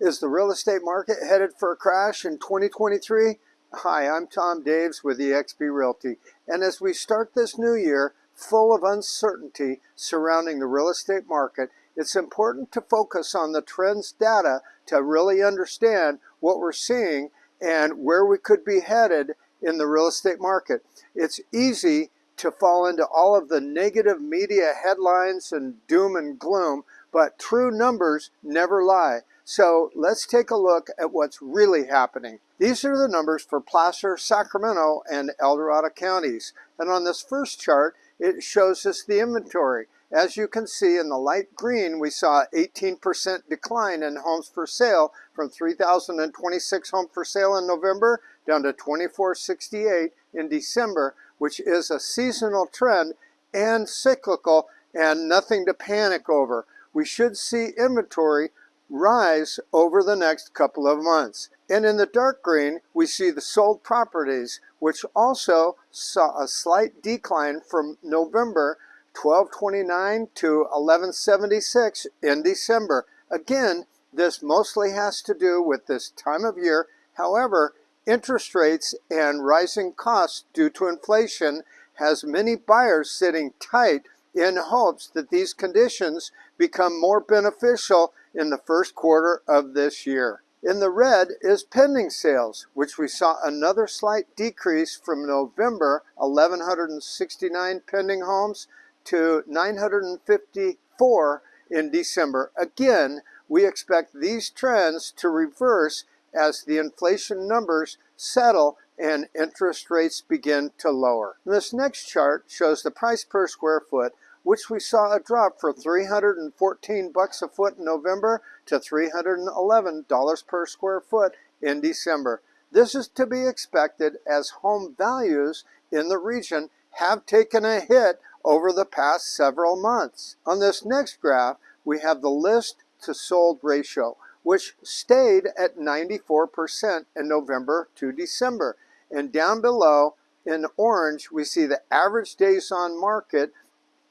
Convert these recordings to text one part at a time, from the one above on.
Is the real estate market headed for a crash in 2023? Hi, I'm Tom Daves with eXp Realty. And as we start this new year full of uncertainty surrounding the real estate market, it's important to focus on the trends data to really understand what we're seeing and where we could be headed in the real estate market. It's easy to fall into all of the negative media headlines and doom and gloom, but true numbers never lie. So let's take a look at what's really happening. These are the numbers for Placer, Sacramento, and El Dorado counties. And on this first chart, it shows us the inventory. As you can see in the light green, we saw 18% decline in homes for sale from 3,026 homes for sale in November down to 2468 in December, which is a seasonal trend and cyclical and nothing to panic over. We should see inventory rise over the next couple of months. And in the dark green, we see the sold properties, which also saw a slight decline from November 1229 to 1176 in December. Again, this mostly has to do with this time of year. However, interest rates and rising costs due to inflation has many buyers sitting tight in hopes that these conditions become more beneficial in the first quarter of this year. In the red is pending sales, which we saw another slight decrease from November 1,169 pending homes to 954 in December. Again, we expect these trends to reverse as the inflation numbers settle and interest rates begin to lower. This next chart shows the price per square foot which we saw a drop from 314 bucks a foot in November to $311 per square foot in December. This is to be expected as home values in the region have taken a hit over the past several months. On this next graph, we have the list to sold ratio, which stayed at 94% in November to December. And down below in orange, we see the average days on market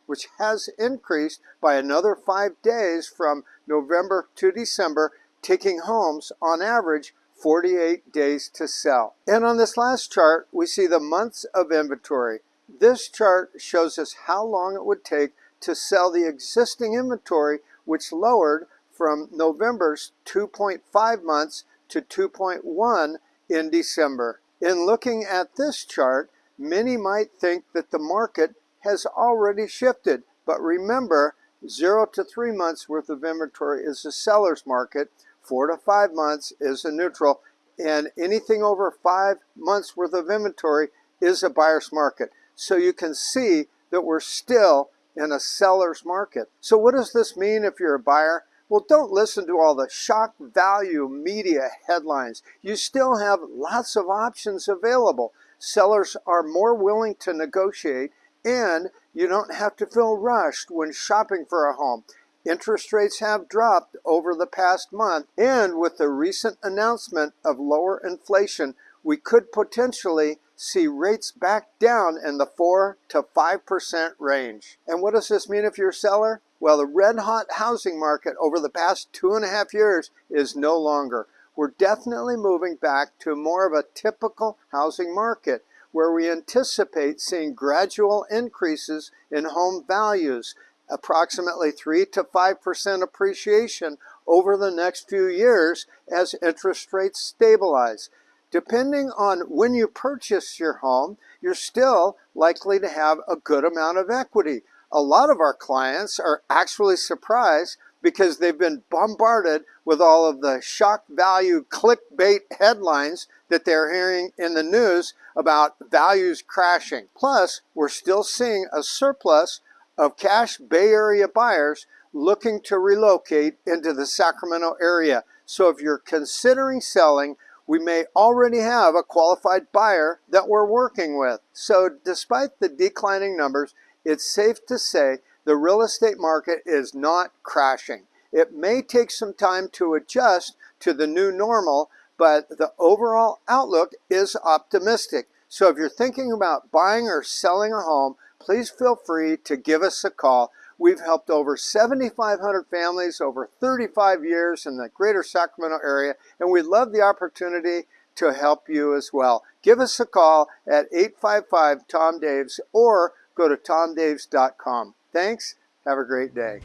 which has increased by another five days from November to December, taking homes on average 48 days to sell. And on this last chart, we see the months of inventory. This chart shows us how long it would take to sell the existing inventory, which lowered from November's 2.5 months to 2.1 in December. In looking at this chart, many might think that the market has already shifted. But remember, zero to three months worth of inventory is a seller's market, four to five months is a neutral, and anything over five months worth of inventory is a buyer's market. So you can see that we're still in a seller's market. So what does this mean if you're a buyer? Well, don't listen to all the shock value media headlines. You still have lots of options available. Sellers are more willing to negotiate and you don't have to feel rushed when shopping for a home. Interest rates have dropped over the past month, and with the recent announcement of lower inflation, we could potentially see rates back down in the 4 to 5% range. And what does this mean if you're a seller? Well, the red hot housing market over the past two and a half years is no longer. We're definitely moving back to more of a typical housing market where we anticipate seeing gradual increases in home values, approximately 3 to 5% appreciation over the next few years as interest rates stabilize. Depending on when you purchase your home, you're still likely to have a good amount of equity. A lot of our clients are actually surprised because they've been bombarded with all of the shock value clickbait headlines that they're hearing in the news about values crashing. Plus, we're still seeing a surplus of cash Bay Area buyers looking to relocate into the Sacramento area. So if you're considering selling, we may already have a qualified buyer that we're working with. So despite the declining numbers, it's safe to say the real estate market is not crashing. It may take some time to adjust to the new normal, but the overall outlook is optimistic. So if you're thinking about buying or selling a home, please feel free to give us a call. We've helped over 7,500 families over 35 years in the greater Sacramento area, and we'd love the opportunity to help you as well. Give us a call at 855-TOM-DAVES or go to tomdaves.com. Thanks. Have a great day.